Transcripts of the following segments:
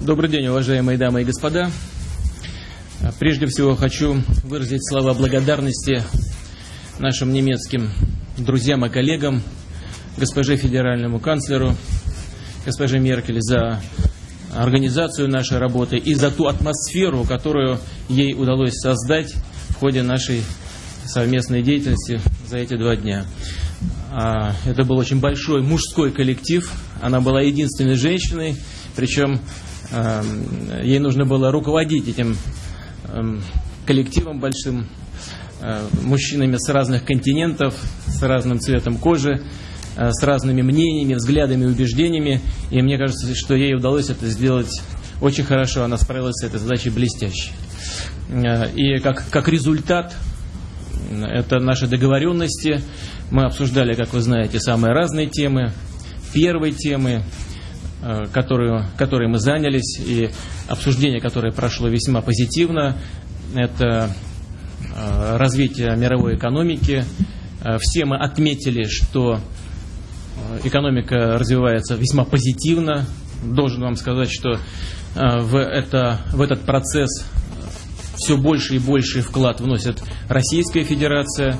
Добрый день, уважаемые дамы и господа. Прежде всего хочу выразить слова благодарности нашим немецким друзьям и коллегам, госпоже федеральному канцлеру, госпоже Меркель за организацию нашей работы и за ту атмосферу, которую ей удалось создать в ходе нашей совместной деятельности за эти два дня. А, это был очень большой мужской коллектив. Она была единственной женщиной, причем ей нужно было руководить этим эм, коллективом большим, э, мужчинами с разных континентов, с разным цветом кожи, э, с разными мнениями, взглядами, убеждениями. И мне кажется, что ей удалось это сделать очень хорошо. Она справилась с этой задачей блестяще. Э, и как, как результат это наши договоренности. Мы обсуждали, как вы знаете, самые разные темы. Первой темы, которую, которой мы занялись, и обсуждение, которое прошло весьма позитивно, это э, развитие мировой экономики. Э, все мы отметили, что экономика развивается весьма позитивно. Должен вам сказать, что в, это, в этот процесс все больше и больше вклад вносит Российская Федерация.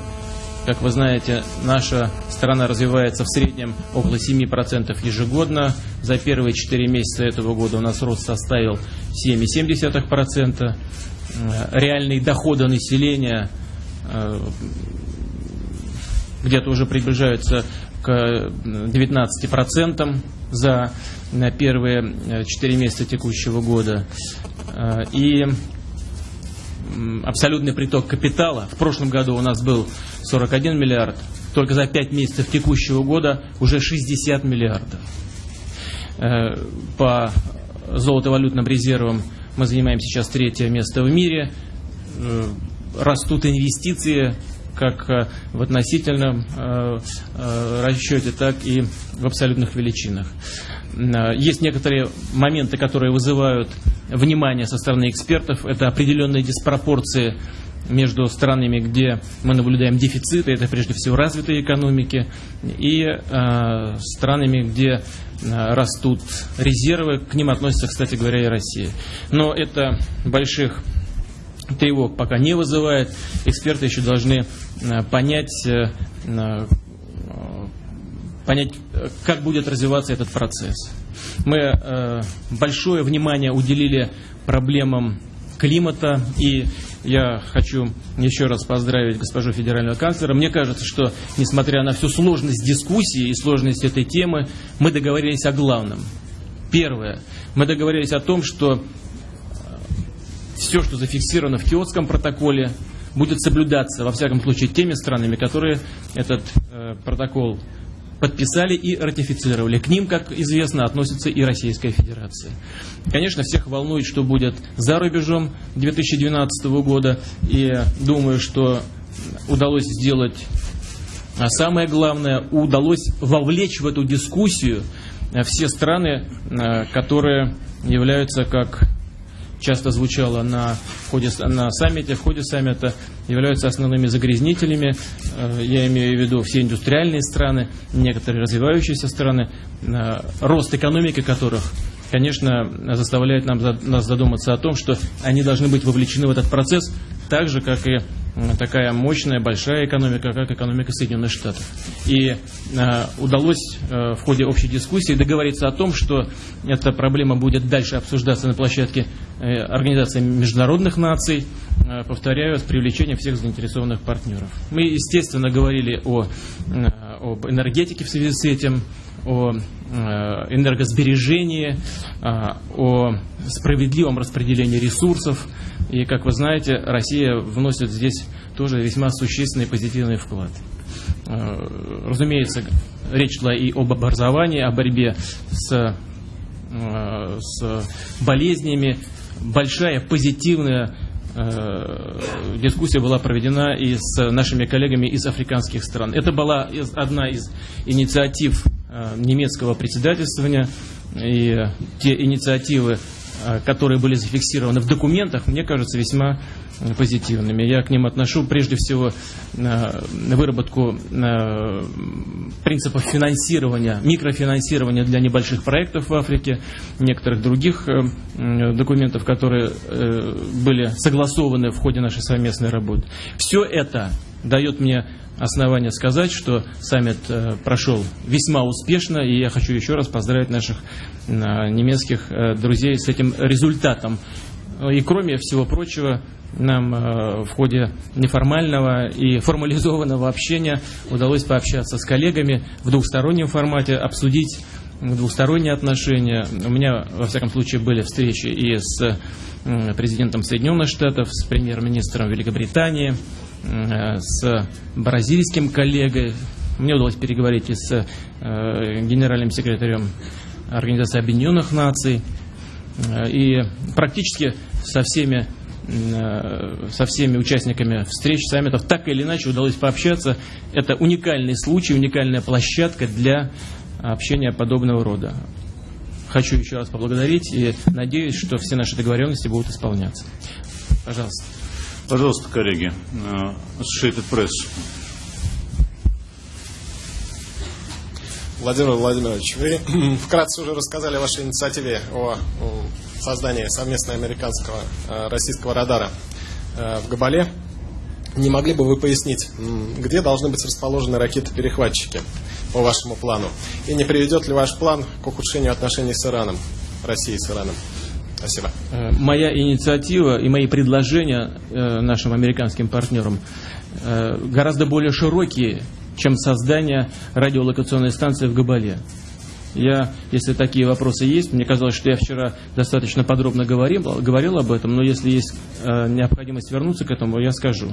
Как вы знаете, наша страна развивается в среднем около 7% ежегодно. За первые 4 месяца этого года у нас рост составил 7,7%. Реальные доходы населения э, где-то уже приближаются к 19% за первые 4 месяца текущего года. Э, и абсолютный приток капитала. В прошлом году у нас был 41 миллиард, только за 5 месяцев текущего года уже 60 миллиардов. Э, по золотовалютным резервам мы занимаем сейчас третье место в мире. Э, растут инвестиции как э, в относительном расчете, так и в абсолютных величинах. Есть некоторые моменты, которые вызывают внимание со стороны экспертов. Это определенные диспропорции между странами, где мы наблюдаем дефициты, это прежде всего развитые экономики, и э, странами, где э, растут резервы, к ним относится, кстати говоря, и Россия. Но это больших тревог пока не вызывает. Эксперты еще должны э, понять, э, э понять, как будет развиваться этот процесс. Мы э, большое внимание уделили проблемам климата, и я хочу еще раз поздравить госпожу федерального канцлера. Мне кажется, что, несмотря на всю сложность дискуссии и сложность этой темы, мы договорились о главном. Первое. Мы договорились о том, что э, все, что зафиксировано в Киотском протоколе, будет соблюдаться, во всяком случае, теми странами, которые этот э, протокол подписали и ратифицировали. К ним, как известно, относится и Российская Федерация. Конечно, всех волнует, что будет за рубежом 2012 года. И думаю, что удалось сделать а самое главное, удалось вовлечь в эту дискуссию все страны, а, которые являются как часто звучало на, ходе, на саммите, в ходе саммита, являются основными загрязнителями. Э, я имею в виду все индустриальные страны, некоторые развивающиеся страны, э, рост экономики которых конечно, заставляет нам, нас задуматься о том, что они должны быть вовлечены в этот процесс так же, как и такая мощная, большая экономика, как экономика Соединенных Штатов. И э, удалось э, в ходе общей дискуссии договориться о том, что эта проблема будет дальше обсуждаться на площадке э, Организации международных наций, э, повторяю, с привлечением всех заинтересованных партнеров. Мы, естественно, говорили о, э, об энергетике в связи с этим, о э, энергосбережении, э, о справедливом распределении ресурсов, и, как вы знаете, Россия вносит здесь тоже весьма существенный позитивный вклад. Э, разумеется, речь шла и об образовании, о борьбе с, с болезнями. Большая позитивная дискуссия была проведена и с нашими коллегами из африканских стран. Это была одна из инициатив немецкого председательствования, и те инициативы которые были зафиксированы в документах, мне кажется, весьма позитивными. Я к ним отношу прежде всего выработку принципов финансирования, микрофинансирования для небольших проектов в Африке, некоторых других документов, которые были согласованы в ходе нашей совместной работы. Все это дает мне основания сказать, что саммит э, прошел весьма успешно, и я хочу еще раз поздравить наших э, немецких э, друзей с этим результатом. И кроме всего прочего, нам в ходе неформального и формализованного общения удалось пообщаться с коллегами в двухстороннем формате, обсудить двухсторонние отношения. У меня, во всяком случае, были встречи и с президентом Соединенных Штатов, с премьер-министром Великобритании, с бразильским коллегой. Мне удалось переговорить и с э, генеральным секретарем Организации Объединенных Наций. Э, и практически со всеми со всеми участниками встреч, саммитов, так или иначе удалось пообщаться. Это уникальный случай, уникальная площадка для общения подобного рода. Хочу еще раз поблагодарить и надеюсь, что все наши договоренности будут исполняться. Пожалуйста. Пожалуйста, коллеги, Associated Press. Владимир Владимирович, вы вкратце уже рассказали о вашей инициативе о создании совместно американского э, российского радара э, в Габале. Не могли бы вы пояснить, где должны быть расположены ракеты-перехватчики по вашему плану? И не приведет ли ваш план к ухудшению отношений с Ираном, Россией с Ираном? Спасибо. Э, моя инициатива и мои предложения э, нашим американским партнерам э, гораздо более широкие, чем создание радиолокационной станции в Габале. Я, если такие вопросы есть, мне казалось, что я вчера достаточно подробно говорил, говорил об этом, но если есть э, необходимость вернуться к этому, я скажу.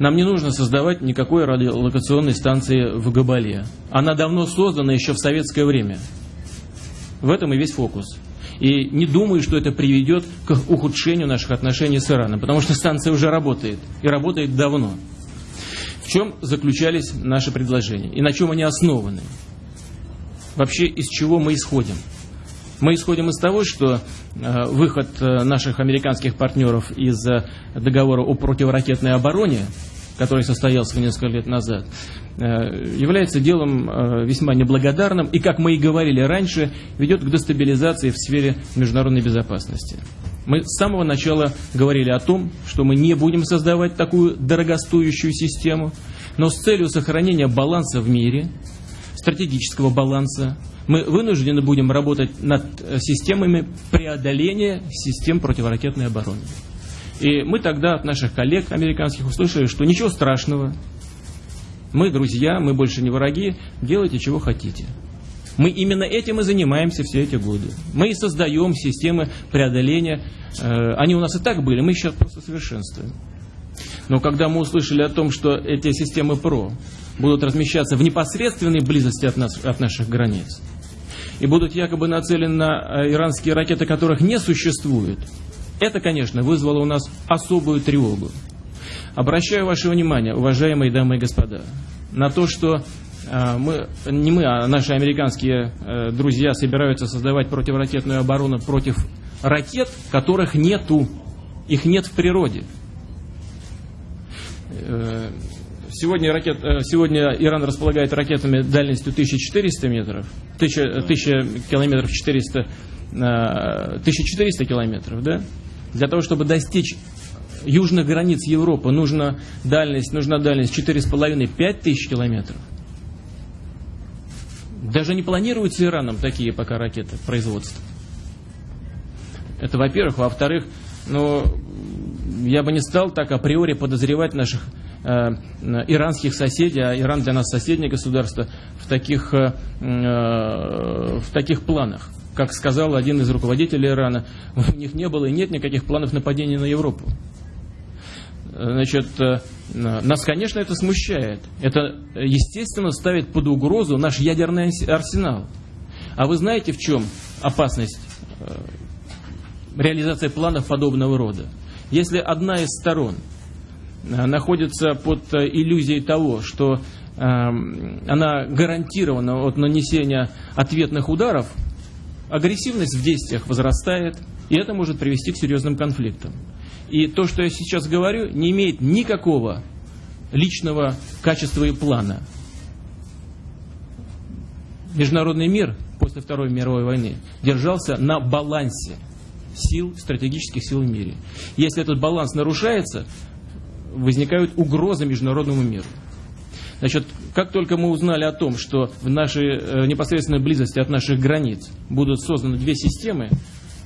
Нам не нужно создавать никакой радиолокационной станции в Габале. Она давно создана еще в советское время. В этом и весь фокус. И не думаю, что это приведет к ухудшению наших отношений с Ираном, потому что станция уже работает, и работает давно. В чем заключались наши предложения и на чем они основаны? Вообще, из чего мы исходим? Мы исходим из того, что э, выход э, наших американских партнеров из э, договора о противоракетной обороне который состоялся несколько лет назад, э, является делом э, весьма неблагодарным и, как мы и говорили раньше, ведет к дестабилизации в сфере международной безопасности. Мы с самого начала говорили о том, что мы не будем создавать такую дорогостоящую систему, но с целью сохранения баланса в мире, стратегического баланса, мы вынуждены будем работать над системами преодоления систем противоракетной обороны. И мы тогда от наших коллег американских услышали, что ничего страшного, мы друзья, мы больше не враги, делайте чего хотите. Мы именно этим и занимаемся все эти годы. Мы и создаем системы преодоления. Э, они у нас и так были, мы сейчас просто совершенствуем. Но когда мы услышали о том, что эти системы ПРО будут размещаться в непосредственной близости от, нас, от наших границ, и будут якобы нацелены на э, иранские ракеты, которых не существует, это, конечно, вызвало у нас особую тревогу. Обращаю ваше внимание, уважаемые дамы и господа, на то, что э, мы, не мы, а наши американские э, друзья собираются создавать противоракетную оборону против ракет, которых нету, их нет в природе. Э, сегодня, ракет, сегодня Иран располагает ракетами дальностью 1400 метров, 1000, 1000 километров 400, 1400 километров, да? Для того, чтобы достичь южных границ Европы, нужна дальность, нужна дальность 4,5-5 тысяч километров. Даже не планируется Ираном такие пока ракеты производства. Это во-первых. Во-вторых, ну, я бы не стал так априори подозревать наших э, иранских соседей, а Иран для нас соседнее государство, в таких, э, э, в таких планах как сказал один из руководителей Ирана, у них не было и нет никаких планов нападения на Европу. Значит, э, нас, конечно, это смущает. Это, естественно, ставит под угрозу наш ядерный арсенал. А вы знаете, в чем опасность э, реализации планов подобного рода? Если одна из сторон э, находится под иллюзией того, что она гарантирована от нанесения ответных ударов, агрессивность в действиях возрастает, И это может привести к серьезным конфликтам. И то, что я сейчас говорю, не имеет никакого личного качества и плана. Международный мир после Второй мировой войны держался на балансе сил, стратегических сил в мире. Если этот баланс нарушается, возникают угрозы международному миру. Значит, как только мы узнали о том, что в нашей э, непосредственной близости от наших границ будут созданы две системы,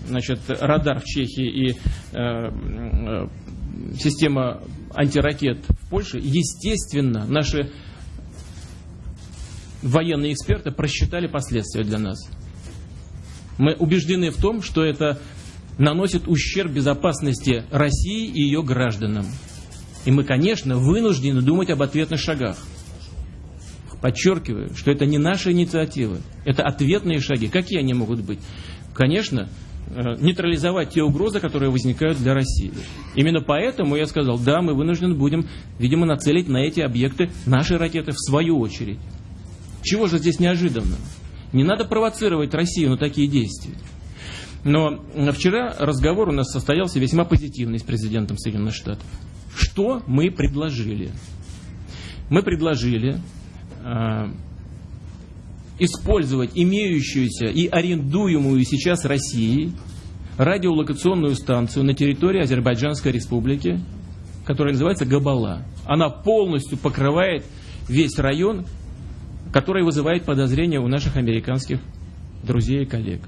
значит, радар в Чехии и э, э, система антиракет в Польше, естественно, наши военные эксперты просчитали последствия для нас. Мы убеждены в том, что это наносит ущерб безопасности России и ее гражданам. И мы, конечно, вынуждены думать об ответных шагах. Подчеркиваю, что это не наша инициатива, это ответные шаги. Какие они могут быть? Конечно, э, нейтрализовать те угрозы, которые возникают для России. Именно поэтому я сказал, да, мы вынуждены будем, видимо, нацелить на эти объекты наши ракеты в свою очередь. Чего же здесь неожиданно? Не надо провоцировать Россию на такие действия. Но вчера разговор у нас состоялся весьма позитивный с президентом Соединенных Штатов. Что мы предложили? Мы предложили использовать имеющуюся и арендуемую сейчас Россией радиолокационную станцию на территории Азербайджанской республики, которая называется Габала. Она полностью покрывает весь район, который вызывает подозрения у наших американских друзей и коллег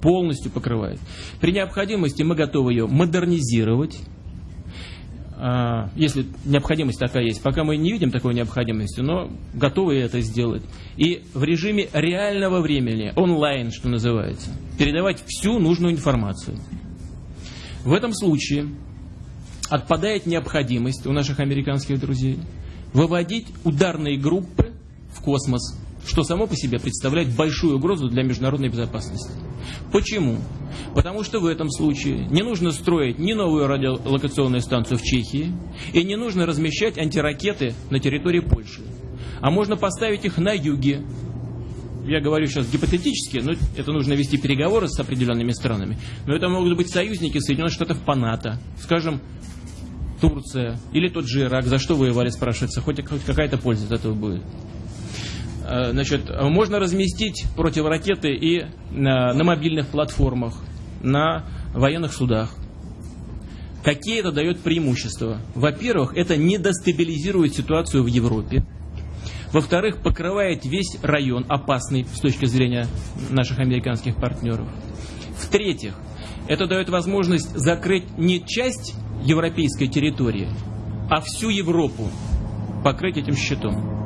полностью покрывает. При необходимости мы готовы ее модернизировать, если необходимость такая есть. Пока мы не видим такой необходимости, но готовы это сделать. И в режиме реального времени, онлайн, что называется, передавать всю нужную информацию. В этом случае отпадает необходимость у наших американских друзей выводить ударные группы в космос что само по себе представляет большую угрозу для международной безопасности. Почему? Потому что в этом случае не нужно строить ни новую радиолокационную станцию в Чехии, и не нужно размещать антиракеты на территории Польши. А можно поставить их на юге. Я говорю сейчас гипотетически, но это нужно вести переговоры с определенными странами. Но это могут быть союзники Соединенных Штатов по НАТО. Скажем, Турция или тот же Ирак. За что воевали, спрашивается. Хоть, хоть какая-то польза от этого будет. Э, значит, можно разместить противоракеты и на, на мобильных платформах, на военных судах. Какие это дает преимущества? Во-первых, это не дестабилизирует ситуацию в Европе. Во-вторых, покрывает весь район, опасный с точки зрения наших американских партнеров. В-третьих, это дает возможность закрыть не часть европейской территории, а всю Европу покрыть этим щитом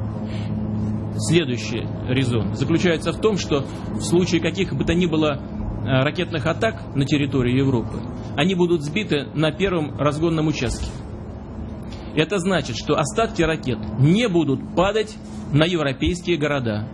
следующий резон заключается в том, что в случае каких бы то ни было э, ракетных атак на территории Европы, они будут сбиты на первом разгонном участке. Это значит, что остатки ракет не будут падать на европейские города.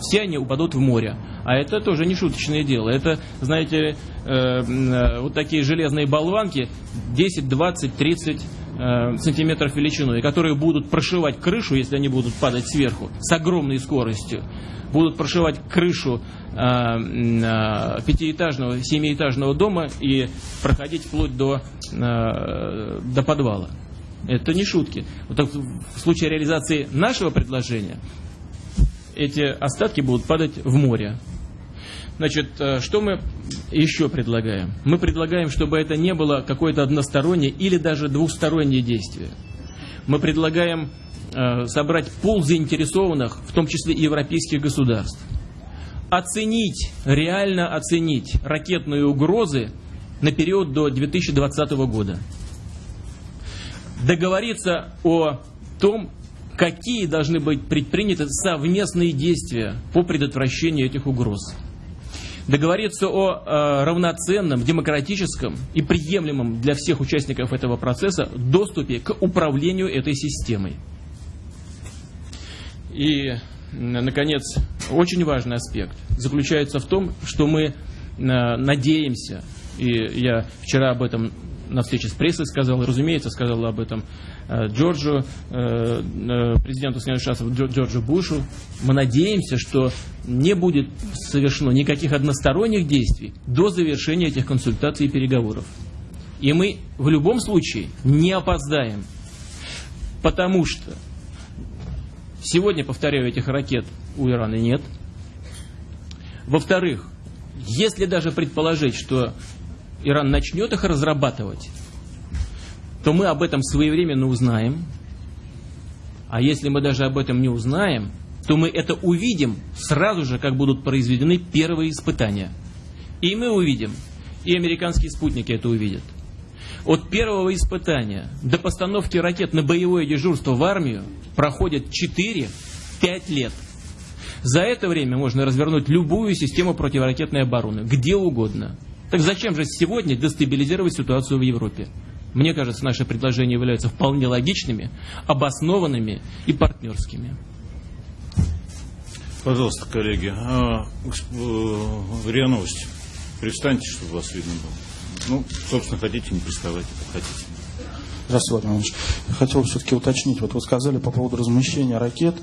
Все они упадут в море. А это тоже не шуточное дело. Это, знаете, э, э, вот такие железные болванки 10, 20, 30 Э, сантиметров величиной, которые будут прошивать крышу, если они будут падать сверху, с огромной скоростью, будут прошивать крышу э, э, пятиэтажного, семиэтажного дома и проходить вплоть до, э, до подвала. Это не шутки. Вот в случае реализации нашего предложения эти остатки будут падать в море. Значит, э, что мы еще предлагаем? Мы предлагаем, чтобы это не было какое-то одностороннее или даже двустороннее действие. Мы предлагаем э, собрать пул заинтересованных, в том числе и европейских государств. Оценить, реально оценить ракетные угрозы на период до 2020 года. Договориться о том, какие должны быть предприняты совместные действия по предотвращению этих угроз договориться о э, равноценном, демократическом и приемлемом для всех участников этого процесса доступе к управлению этой системой. И, наконец, очень важный аспект заключается в том, что мы э, надеемся, и я вчера об этом на встрече с прессой сказал, разумеется, сказал об этом э, Джорджу, э, президенту Соединенных Штатов Джорджу Бушу. Мы надеемся, что не будет совершено никаких односторонних действий до завершения этих консультаций и переговоров. И мы в любом случае не опоздаем, потому что сегодня, повторяю, этих ракет у Ирана нет. Во-вторых, если даже предположить, что Иран начнет их разрабатывать, то мы об этом своевременно узнаем. А если мы даже об этом не узнаем, то мы это увидим сразу же, как будут произведены первые испытания. И мы увидим, и американские спутники это увидят. От первого испытания до постановки ракет на боевое дежурство в армию проходит 4-5 лет. За это время можно развернуть любую систему противоракетной обороны, где угодно. Так зачем же сегодня дестабилизировать ситуацию в Европе? Мне кажется, наши предложения являются вполне логичными, обоснованными и партнерскими. Пожалуйста, коллеги, а, э, РИА Новости. Пристаньте, чтобы вас видно было. Ну, собственно, хотите, не приставайте, хотите. Здравствуйте, Владимир Ильич. Хотел все-таки уточнить. Вот вы сказали по поводу размещения ракет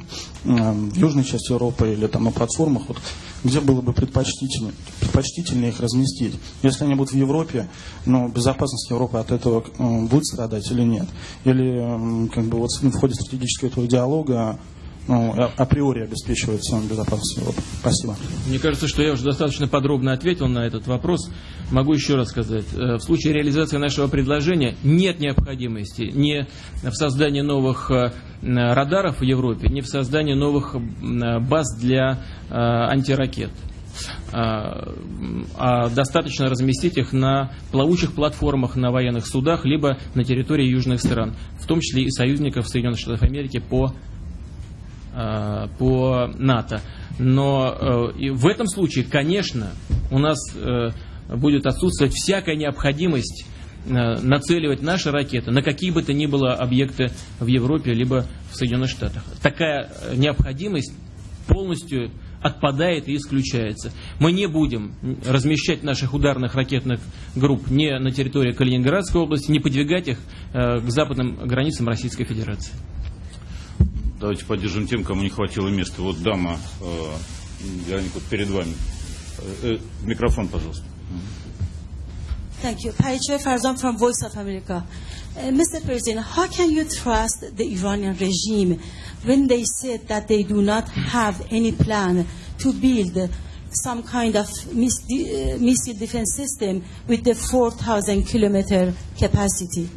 э, в южной части Европы или там на платформах. Вот, где было бы предпочтительнее, предпочтительнее их разместить? Если они будут в Европе, но безопасность Европы от этого э, будет страдать или нет? Или э, как бы вот в ходе стратегического этого диалога ну, априори обеспечивается безопасность Европы. Спасибо. Мне кажется, что я уже достаточно подробно ответил на этот вопрос. Могу еще раз сказать. Э, в случае реализации нашего предложения нет необходимости ни в создании новых э, радаров в Европе, ни в создании новых баз для э, антиракет а достаточно разместить их на плавучих платформах на военных судах, либо на территории южных стран, в том числе и союзников Соединенных Штатов Америки по Э, по НАТО. Но э, в этом случае, конечно, у нас э, будет отсутствовать всякая необходимость нацеливать наши ракеты на какие бы то ни было объекты в Европе либо в Соединенных Штатах. Такая необходимость полностью отпадает и исключается. Мы не будем размещать наших ударных ракетных групп не на территории Калининградской области, не подвигать их к западным границам Российской Федерации. Давайте поддержим тем, кому не хватило места. Вот дама, э, Вероника, вот перед вами. Э, э, микрофон, пожалуйста. Thank you. Paiche Farzan from Voice of America. Uh, Mr. President, how can you trust the Iranian regime when they said that they do not have any plan to build some kind of missile defense system with the 4,000 kilometer capacity?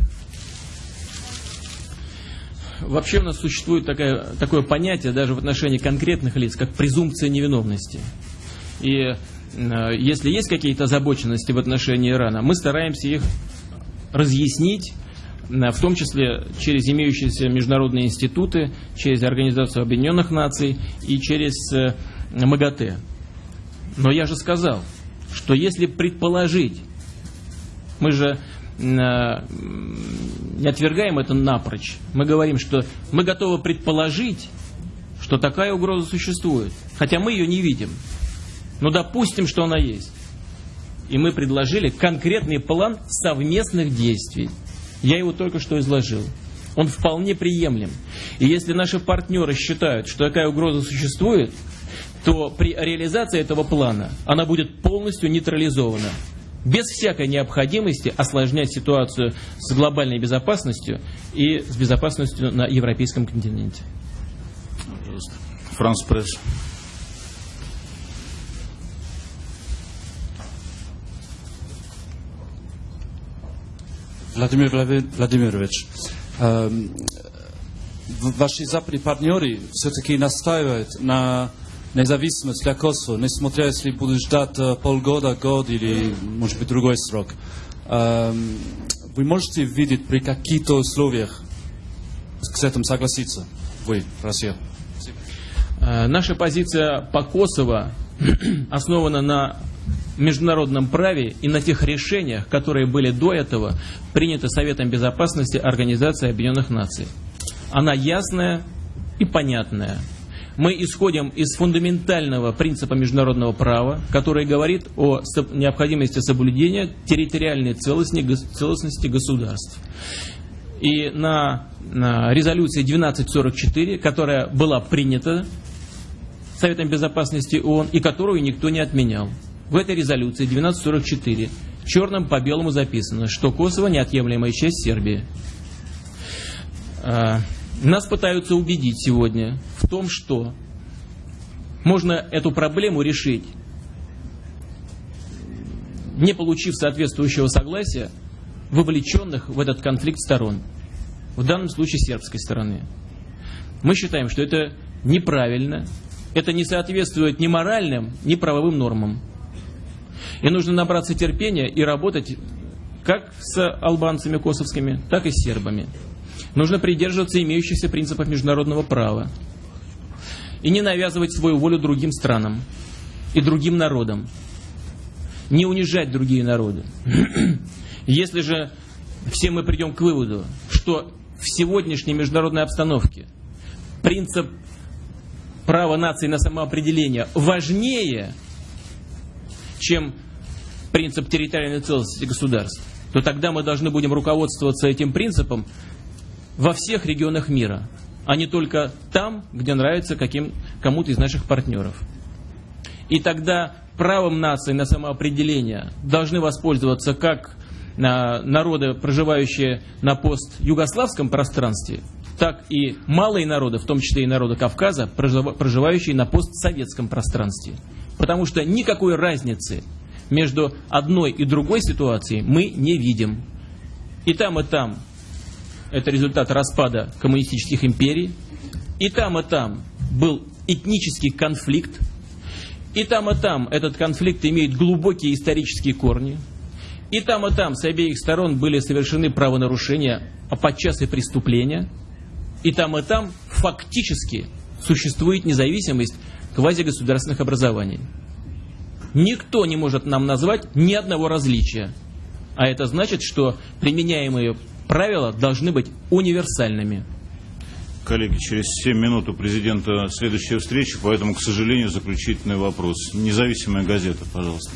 Вообще у нас существует такое, такое понятие даже в отношении конкретных лиц, как презумпция невиновности. И э, если есть какие-то озабоченности в отношении Ирана, мы стараемся их разъяснить, в том числе через имеющиеся международные институты, через Организацию Объединенных Наций и через э, МАГАТЭ. Но я же сказал, что если предположить, мы же не отвергаем это напрочь. Мы говорим, что мы готовы предположить, что такая угроза существует, хотя мы ее не видим. Но допустим, что она есть. И мы предложили конкретный план совместных действий. Я его только что изложил. Он вполне приемлем. И если наши партнеры считают, что такая угроза существует, то при реализации этого плана она будет полностью нейтрализована без всякой необходимости осложнять ситуацию с глобальной безопасностью и с безопасностью на европейском континенте. Франс Пресс. Владимир Владимирович, э, ваши западные партнеры все-таки настаивают на независимость для Косово, несмотря если будут ждать полгода, год или, может быть, другой срок. Вы можете видеть при каких-то условиях с этим согласиться? Вы, Россия. Наша позиция по Косово основана на международном праве и на тех решениях, которые были до этого приняты Советом Безопасности Организации Объединенных Наций. Она ясная и понятная мы исходим из фундаментального принципа международного права, который говорит о необходимости соблюдения территориальной целостности государств. И на, на резолюции 1244, которая была принята Советом Безопасности ООН и которую никто не отменял. В этой резолюции 1244 черным по белому записано, что Косово неотъемлемая часть Сербии. Нас пытаются убедить сегодня в том, что можно эту проблему решить, не получив соответствующего согласия вовлеченных в этот конфликт сторон, в данном случае сербской стороны. Мы считаем, что это неправильно, это не соответствует ни моральным, ни правовым нормам. И нужно набраться терпения и работать как с албанцами косовскими, так и с сербами. Нужно придерживаться имеющихся принципов международного права и не навязывать свою волю другим странам и другим народам. Не унижать другие народы. Если же все мы придем к выводу, что в сегодняшней международной обстановке принцип права нации на самоопределение важнее, чем принцип территориальной целостности государств, то тогда мы должны будем руководствоваться этим принципом во всех регионах мира, а не только там, где нравится каким, кому-то из наших партнеров. И тогда правом нации на самоопределение должны воспользоваться как народы, проживающие на постюгославском пространстве, так и малые народы, в том числе и народы Кавказа, проживающие на постсоветском пространстве. Потому что никакой разницы между одной и другой ситуацией мы не видим. И там, и там это результат распада коммунистических империй. И там, и там был этнический конфликт. И там, и там этот конфликт имеет глубокие исторические корни. И там, и там с обеих сторон были совершены правонарушения, а подчас и преступления. И там, и там фактически существует независимость квазигосударственных образований. Никто не может нам назвать ни одного различия. А это значит, что применяемые правила должны быть универсальными. Коллеги, через 7 минут у президента следующая встреча, поэтому, к сожалению, заключительный вопрос. Независимая газета, пожалуйста.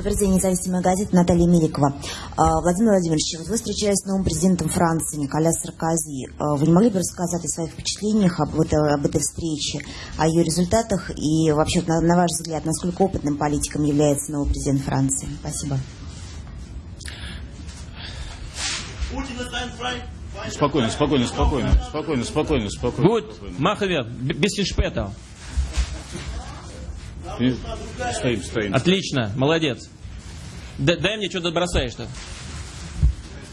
Добрый день, независимая газета Наталья Меликова. А, Владимир Владимирович, вы встречались с новым президентом Франции Николя Саркози. А, вы не могли бы рассказать о своих впечатлениях об этой, об этой встрече, о ее результатах и вообще, на, на ваш взгляд, насколько опытным политиком является новый президент Франции? Спасибо. Спокойно, спокойно, спокойно, спокойно, спокойно, спокойно. Machen wir. Bisschen später. Стоим, стоим. Отлично, молодец. Д дай мне, что ты бросаешь-то.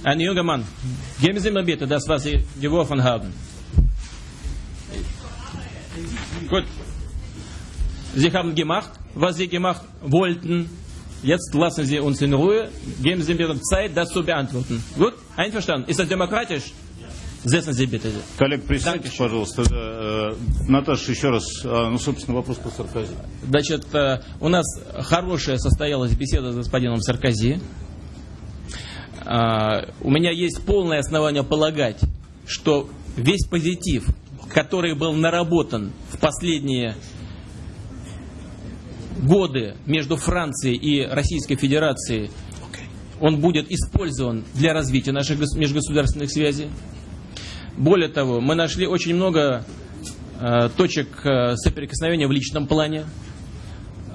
Ein junger Mann, geben Sie mir bitte das, was Sie geworfen haben. Gut. Sie haben gemacht, was Sie gemacht wollten. Jetzt lassen Sie uns in Ruhe. Geben Sie mir Zeit, das zu beantworten. Gut? Einverstanden? Ist das demokratisch? Sie bitte. Коллег, присядьте, пожалуйста. Э, Наташа, еще раз, а, ну, собственно, вопрос по Саркози. Значит, э, у нас хорошая состоялась беседа с господином Саркози. А, у меня есть полное основание полагать, что весь позитив, который был наработан в последние годы между Францией и Российской Федерацией, он будет использован для развития наших межгосударственных связей. Более того, мы нашли очень много э, точек э, соприкосновения в личном плане.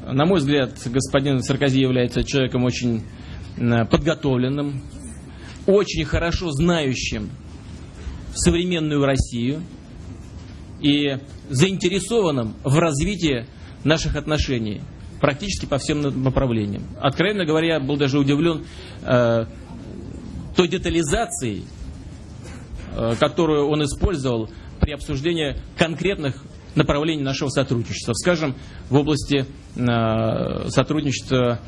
На мой взгляд, господин Саркози является человеком очень э, подготовленным, очень хорошо знающим современную Россию и заинтересованным в развитии наших отношений практически по всем направлениям. Откровенно говоря, я был даже удивлен э, той детализацией, которую он использовал при обсуждении конкретных направлений нашего сотрудничества. Скажем, в области э, сотрудничества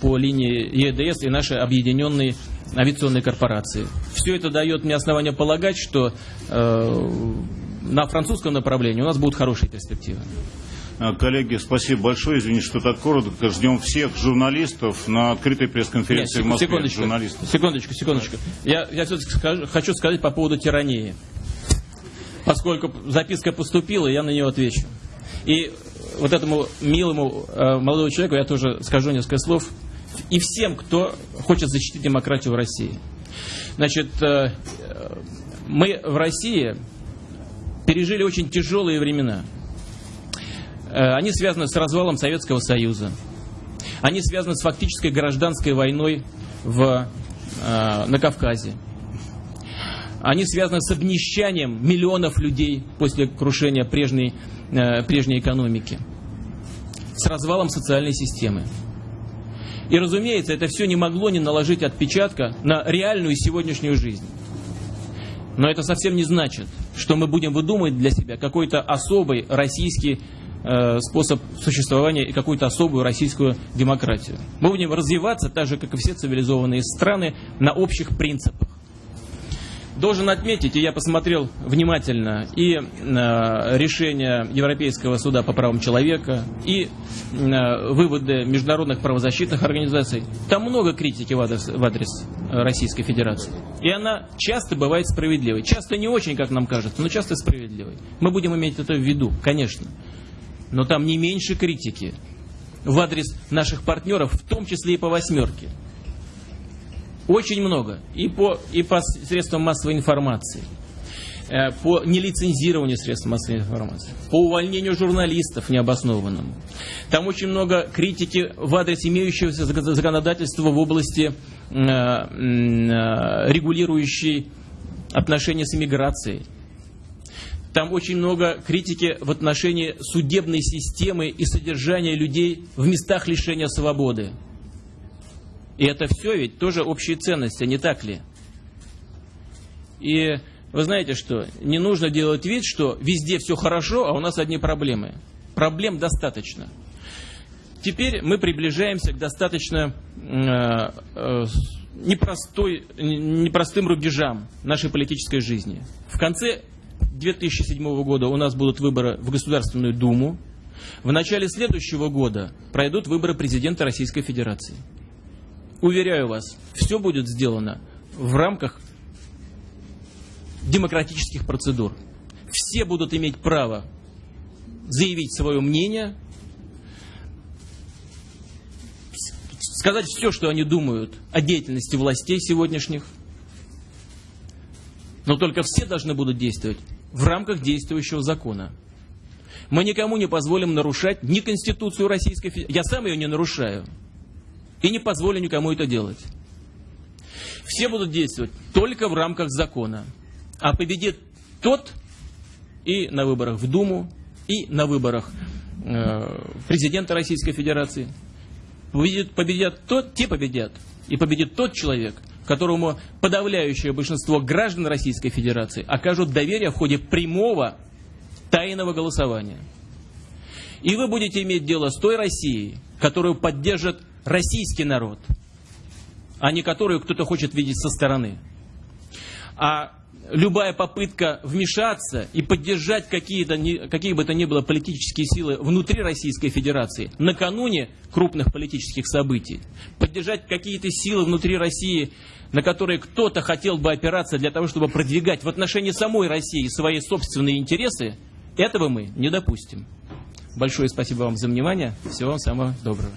по линии ЕДС и нашей объединенной авиационной корпорации. Все это дает мне основание полагать, что э, на французском направлении у нас будут хорошие перспективы. А, коллеги, спасибо большое. Извините, что так коротко. Ждем всех журналистов на открытой пресс-конференции в Москве. Секундочку, журналистов. секундочку, секундочку. Я, я все-таки скажу, хочу сказать по поводу тирании. Поскольку записка поступила, я на нее отвечу. И вот этому милому э, молодому человеку я тоже скажу несколько слов. И всем, кто хочет защитить демократию в России. Значит, э, Мы в России пережили очень тяжелые времена. Э, они связаны с развалом Советского Союза. Они связаны с фактической гражданской войной в, э, на Кавказе. Они связаны с обнищанием миллионов людей после крушения прежней, э, прежней экономики. С развалом социальной системы. И, разумеется, это все не могло не наложить отпечатка на реальную сегодняшнюю жизнь. Но это совсем не значит, что мы будем выдумывать для себя какой-то особый российский способ существования и какую-то особую российскую демократию. Мы будем развиваться так же, как и все цивилизованные страны, на общих принципах. Должен отметить, и я посмотрел внимательно и э, решение Европейского суда по правам человека, и э, выводы международных правозащитных организаций. Там много критики в адрес, в адрес Российской Федерации. И она часто бывает справедливой. Часто не очень, как нам кажется, но часто справедливой. Мы будем иметь это в виду, конечно. Но там не меньше критики в адрес наших партнеров, в том числе и по восьмерке. Очень много. И по, и по средствам массовой информации, э, по нелицензированию средств массовой информации, по увольнению журналистов необоснованному. Там очень много критики в адрес имеющегося законодательства в области э, э, регулирующей отношения с иммиграцией. Там очень много критики в отношении судебной системы и содержания людей в местах лишения свободы. И это все ведь тоже общие ценности, не так ли? И вы знаете что, не нужно делать вид, что везде все хорошо, а у нас одни проблемы. Проблем достаточно. Теперь мы приближаемся к достаточно э, э, непростой, непростым рубежам нашей политической жизни. В конце 2007 года у нас будут выборы в Государственную Думу. В начале следующего года пройдут выборы президента Российской Федерации. Уверяю вас, все будет сделано в рамках демократических процедур. Все будут иметь право заявить свое мнение, сказать все, что они думают о деятельности властей сегодняшних. Но только все должны будут действовать в рамках действующего закона. Мы никому не позволим нарушать ни Конституцию Российской Федерации. Я сам ее не нарушаю. И не позволю никому это делать. Все будут действовать только в рамках закона. А победит тот и на выборах в Думу, и на выборах э, президента Российской Федерации. Победит, победят тот, те победят. И победит тот человек, которому подавляющее большинство граждан Российской Федерации окажут доверие в ходе прямого тайного голосования. И вы будете иметь дело с той Россией, которую поддержат российский народ, а не которую кто-то хочет видеть со стороны. А любая попытка вмешаться и поддержать какие-то, какие бы то ни было политические силы внутри Российской Федерации накануне крупных политических событий, поддержать какие-то силы внутри России, на которые кто-то хотел бы опираться для того, чтобы продвигать в отношении самой России свои собственные интересы, этого мы не допустим. Большое спасибо вам за внимание. Всего вам самого доброго.